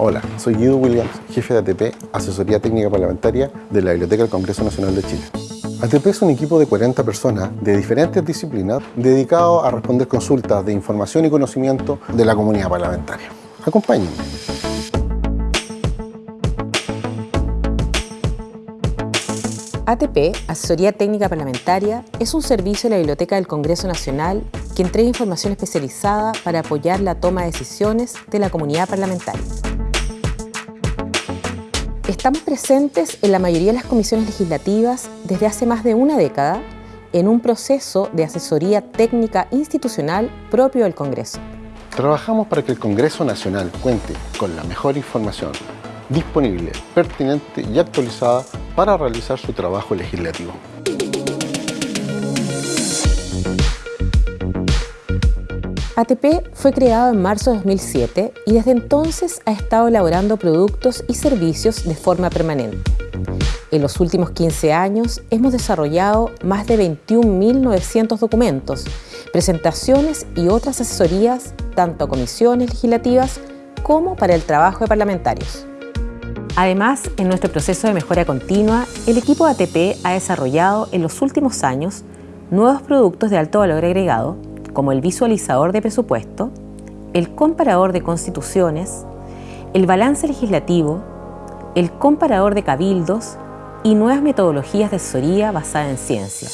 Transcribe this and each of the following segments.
Hola, soy Guido Williams, jefe de ATP, Asesoría Técnica Parlamentaria de la Biblioteca del Congreso Nacional de Chile. ATP es un equipo de 40 personas de diferentes disciplinas dedicado a responder consultas de información y conocimiento de la comunidad parlamentaria. Acompáñenme. ATP, Asesoría Técnica Parlamentaria, es un servicio de la Biblioteca del Congreso Nacional que entrega información especializada para apoyar la toma de decisiones de la comunidad parlamentaria. Estamos presentes en la mayoría de las comisiones legislativas desde hace más de una década en un proceso de asesoría técnica institucional propio del Congreso. Trabajamos para que el Congreso Nacional cuente con la mejor información disponible, pertinente y actualizada para realizar su trabajo legislativo. ATP fue creado en marzo de 2007 y desde entonces ha estado elaborando productos y servicios de forma permanente. En los últimos 15 años hemos desarrollado más de 21.900 documentos, presentaciones y otras asesorías tanto a comisiones legislativas como para el trabajo de parlamentarios. Además, en nuestro proceso de mejora continua, el equipo ATP ha desarrollado en los últimos años nuevos productos de alto valor agregado como el visualizador de presupuesto, el comparador de constituciones, el balance legislativo, el comparador de cabildos y nuevas metodologías de asesoría basada en ciencia.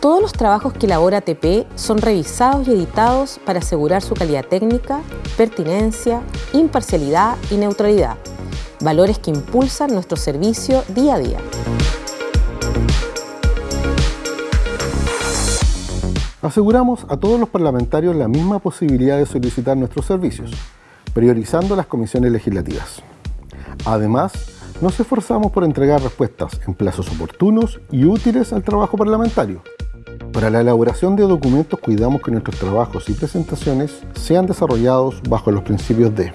Todos los trabajos que elabora ATP son revisados y editados para asegurar su calidad técnica, pertinencia, imparcialidad y neutralidad, valores que impulsan nuestro servicio día a día. Aseguramos a todos los parlamentarios la misma posibilidad de solicitar nuestros servicios, priorizando las comisiones legislativas. Además, nos esforzamos por entregar respuestas en plazos oportunos y útiles al trabajo parlamentario. Para la elaboración de documentos cuidamos que nuestros trabajos y presentaciones sean desarrollados bajo los principios de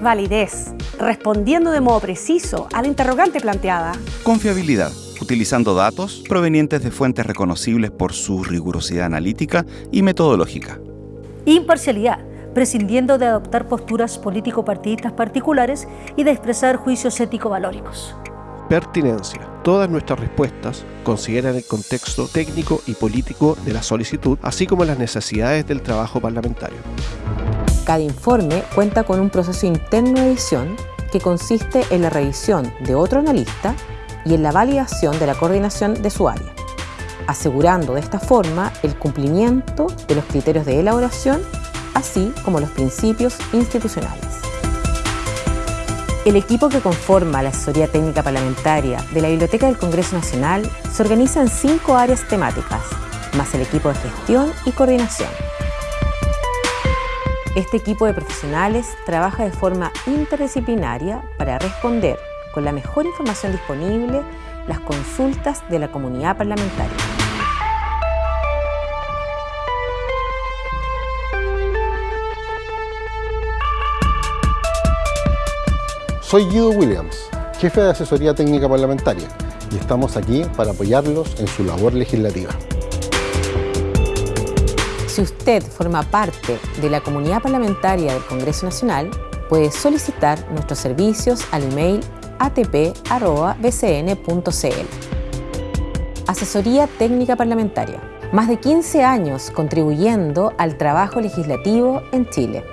validez, respondiendo de modo preciso a la interrogante planteada, confiabilidad, utilizando datos provenientes de fuentes reconocibles por su rigurosidad analítica y metodológica. Imparcialidad, prescindiendo de adoptar posturas político-partidistas particulares y de expresar juicios ético-valóricos. Pertinencia. Todas nuestras respuestas consideran el contexto técnico y político de la solicitud, así como las necesidades del trabajo parlamentario. Cada informe cuenta con un proceso interno de edición que consiste en la revisión de otro analista y en la validación de la coordinación de su área, asegurando de esta forma el cumplimiento de los criterios de elaboración, así como los principios institucionales. El equipo que conforma la asesoría técnica parlamentaria de la Biblioteca del Congreso Nacional se organiza en cinco áreas temáticas, más el equipo de gestión y coordinación. Este equipo de profesionales trabaja de forma interdisciplinaria para responder con la mejor información disponible las consultas de la comunidad parlamentaria. Soy Guido Williams, jefe de Asesoría Técnica Parlamentaria, y estamos aquí para apoyarlos en su labor legislativa. Si usted forma parte de la comunidad parlamentaria del Congreso Nacional, puede solicitar nuestros servicios al email atp.bcn.cl. Asesoría Técnica Parlamentaria. Más de 15 años contribuyendo al trabajo legislativo en Chile.